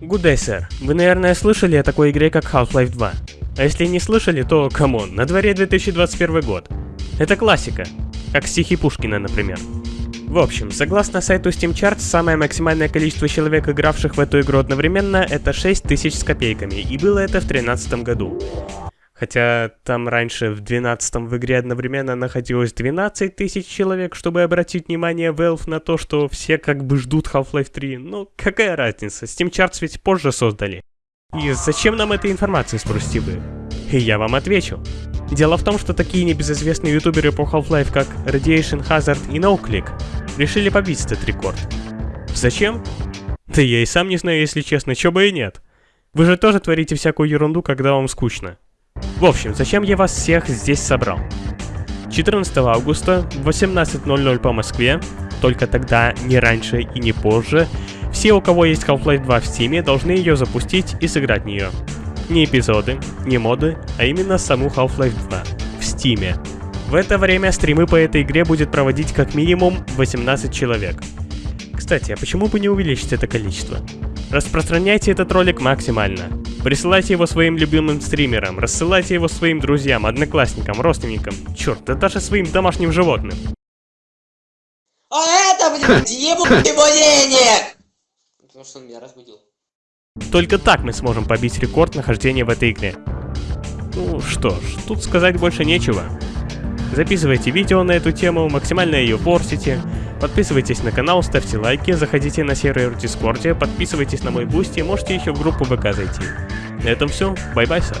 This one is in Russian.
Good day, sir. Вы, наверное, слышали о такой игре, как Half-Life 2. А если не слышали, то, come on, на дворе 2021 год. Это классика. Как стихи Пушкина, например. В общем, согласно сайту Steam Charts, самое максимальное количество человек, игравших в эту игру одновременно, это 6000 с копейками, и было это в 2013 году. Хотя там раньше в 12 в игре одновременно находилось 12 тысяч человек, чтобы обратить внимание Valve на то, что все как бы ждут Half-Life 3. Ну, какая разница, Steam Charts ведь позже создали. И зачем нам эта информация, спросите вы? И я вам отвечу. Дело в том, что такие небезызвестные ютуберы по Half-Life, как Radiation Hazard и NoClick, решили побить этот рекорд. Зачем? Да я и сам не знаю, если честно, чё бы и нет. Вы же тоже творите всякую ерунду, когда вам скучно. В общем, зачем я вас всех здесь собрал? 14 августа в 18.00 по Москве, только тогда, не раньше и не позже, все, у кого есть Half-Life 2 в Steam, должны ее запустить и сыграть в нее. Не эпизоды, не моды, а именно саму Half-Life 2 в Steam. В это время стримы по этой игре будет проводить как минимум 18 человек. Кстати, а почему бы не увеличить это количество? Распространяйте этот ролик максимально. Присылайте его своим любимым стримерам, рассылайте его своим друзьям, одноклассникам, родственникам, черт, да даже своим домашним животным. А это, блядь, ебу его денег! Потому что он меня разбудил. Только так мы сможем побить рекорд нахождения в этой игре. Ну что ж, тут сказать больше нечего. Записывайте видео на эту тему, максимально ее форсите, Подписывайтесь на канал, ставьте лайки, заходите на сервер в Дискорде, подписывайтесь на мой Boosty, можете еще в группу ВК зайти. На этом все, bye-bye, sir.